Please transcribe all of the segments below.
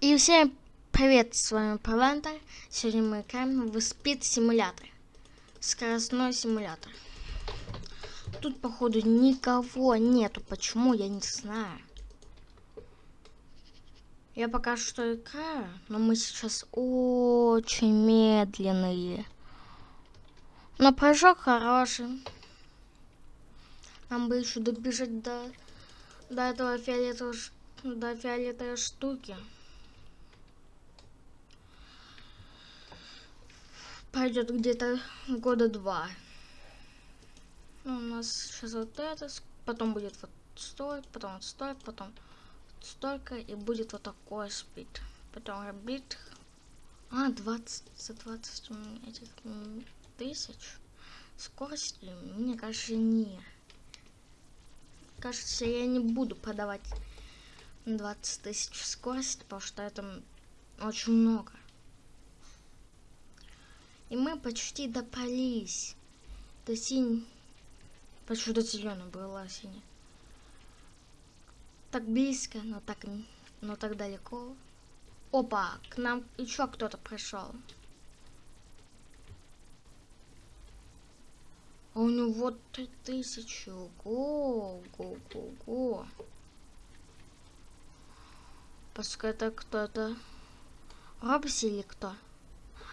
И всем привет, с вами Павантер. Сегодня мы играем в Speed симулятор. Скоростной симулятор. Тут, походу, никого нету. Почему, я не знаю. Я пока что играю, но мы сейчас очень медленные. Но прыжок хороший. Нам бы еще добежать до, до этого фиолетового, до фиолетовой штуки. Пойдет где-то года два. Ну, у нас сейчас вот это, потом будет вот столько, потом вот столько, потом столько, и будет вот такой спид. Потом ребит. А, 20, за 20 этих тысяч. Скорость, мне кажется, не. Кажется, я не буду подавать 20 тысяч скорость, потому что это очень много. И мы почти допались. До синь... Почти до зеленой была синяя. Так близко, но так, но так далеко. Опа, к нам еще кто-то пришел. А у него три тысячи. Го, го, го. Пускай это кто-то. Робси или кто?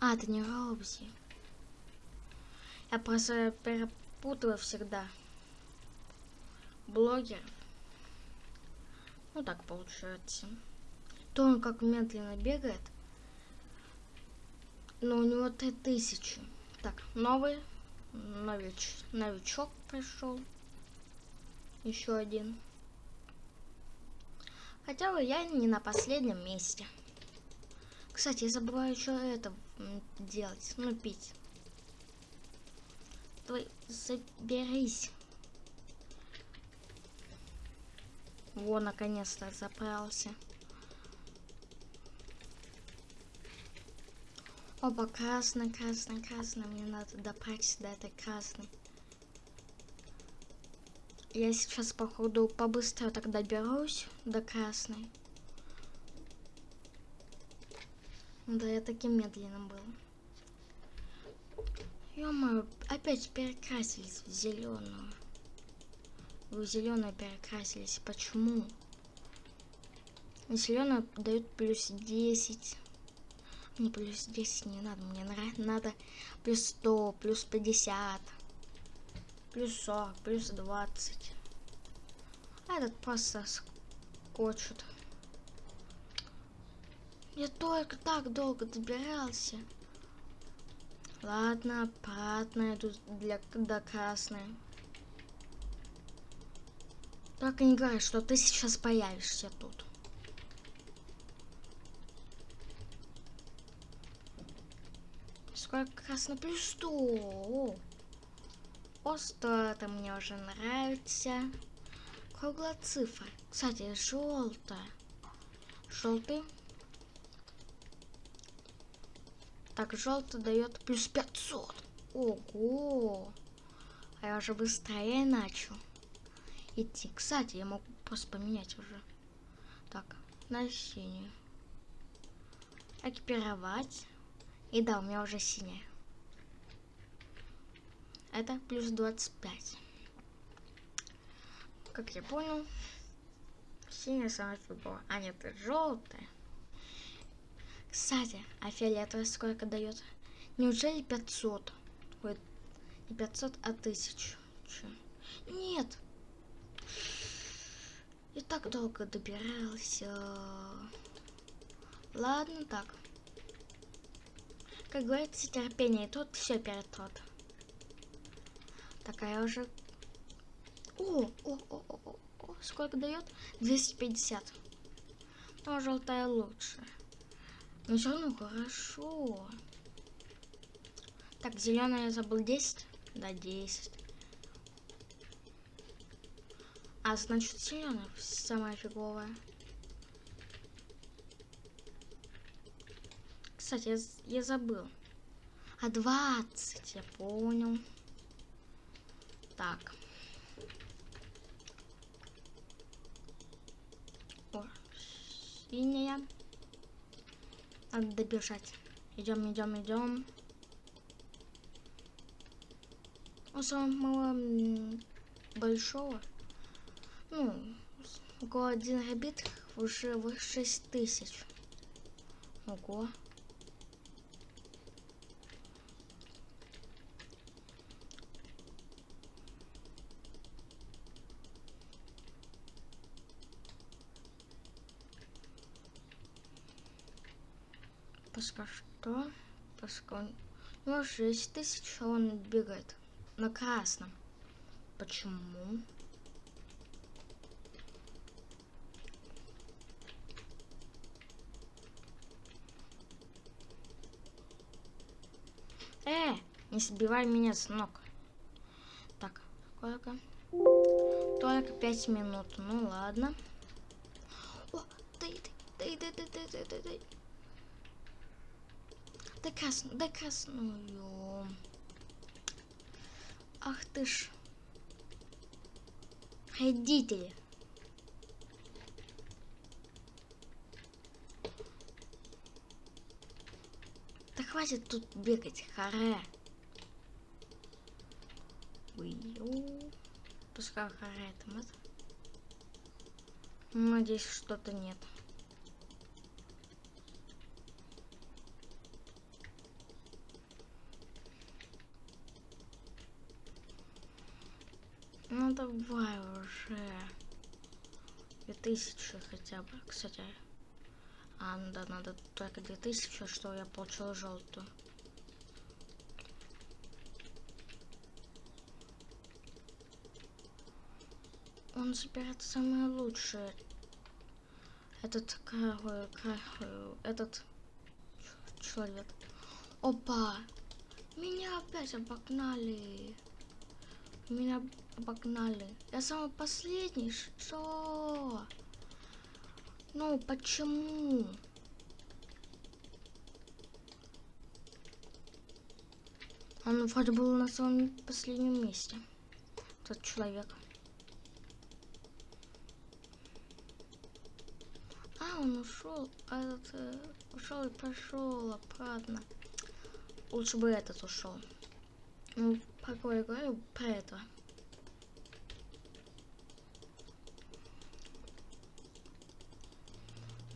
А, это не Робзи. Я просто перепутываю всегда. Блогер. Ну так получается. То он как медленно бегает. Но у него 3000. Так, новый нович, новичок пришел. Еще один. Хотя бы я не на последнем месте. Кстати, я забываю что это делать. Ну, пить. Давай, заберись. Во, наконец-то заправился. Оба, красный, красный, красный. Мне надо добраться до этой красной. Я сейчас, походу, побыстрее тогда доберусь до красной. Да, я таким медленным был. ё опять перекрасились в зеленую. В зеленую перекрасились. Почему? Зеленую дают плюс 10. Мне плюс 10 не надо. Мне надо плюс 100, плюс 50, плюс 40, плюс 20. А этот просто скочит. Я только так долго добирался. Ладно, обратно иду для до красной. Только не говори, что ты сейчас появишься тут. Сколько красно плюс 100. О, что это мне уже нравится. Круглая цифра. Кстати, желтая. Желтый Так, желтый дает плюс 500. Ого! А я уже быстрее начал идти. Кстати, я могу просто поменять уже. Так, на синюю. Экипировать. И да, у меня уже синяя. Это плюс 25. Как я понял, синяя самая фиговая. А нет, это желтая. Кстати, а фиолетовый сколько дает? Неужели 500? Ой, не 500, а 1000. Нет. И так долго добирался. Ладно, так. Как говорится, терпение тут все перед тот. Такая уже... О, о, о, о, о, сколько дает? 250. Но желтая лучше. Ну все равно хорошо. Так, зеленая я забыл 10. Да, 10. А значит зеленая самая фиговая. Кстати, я, я забыл. А 20, я понял. Так. О, синяя. Надо добежать. Идем, идем, идем. У самого большого, ну, около 1 гигабит уже в 6 тысяч. Ого. Пока что, пока ну 6 тысяч, а он бегает на красном. Почему? Э, не сбивай меня с ног. Так, сколько? Только пять минут. Ну ладно. О, дай, дай, дай, дай, дай, дай, дай, дай красную. Ах ты ж. Родители. Да хватит тут бегать, харе. Уйо. Пускай харе там это. Надеюсь, что-то нет. Ну давай уже. 2000 хотя бы. Кстати. А, ну да, надо только 2000, что я получил желтую. Он собирает самое лучшее. Этот какой, какой, этот человек. Опа! Меня опять обогнали. Меня обогнали. Я самый последний. Что? Ну, почему? Он вроде был на самом последнем месте. Тот человек. А, он ушел. А этот э, ушел и пошел обратно. Лучше бы этот ушел. Ну, пока я говорю про это.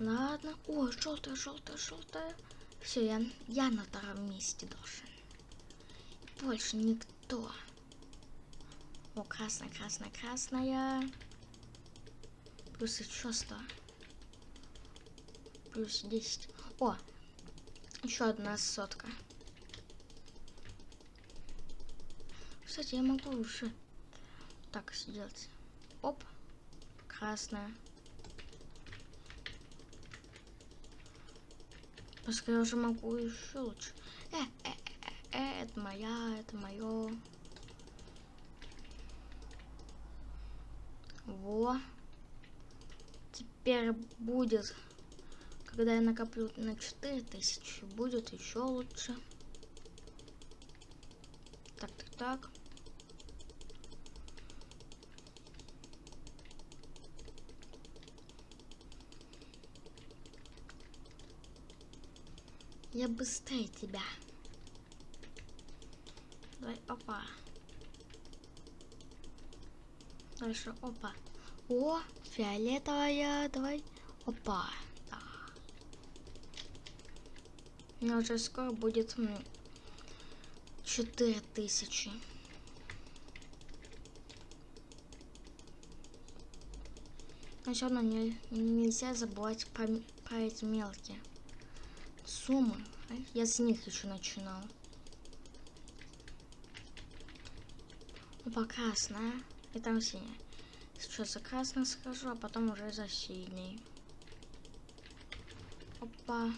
Ладно. О, желтая, желтая, желтая. Все, я, я на втором месте должен. Больше никто. О, красная, красная, красная. Плюс еще 100. Плюс 10. О, еще одна сотка. Кстати, я могу уже так сделать. Оп, красная. Пускай я уже могу еще лучше. Э, э, э, э, это моя, это мое. Во. Теперь будет, когда я накоплю на 4000, будет еще лучше. Так, так, так. Я быстрее тебя. Давай, опа. Дальше, опа. О, фиолетовая, давай. Опа. Да. Но уже скоро будет четыре тысячи. Но все равно не, нельзя забывать про, про эти мелкие суммы. Я с них еще начинал. Опа, красная. И там синяя. Сейчас за красный схожу, а потом уже за синий. Опа.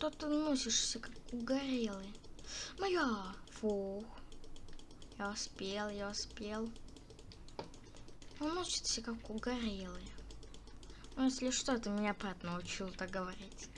Что ты носишься, как угорелый? Моя! Фух. Я успел, я успел. Он носится, как угорелый. Ну, если что, ты меня Пат научил так говорить.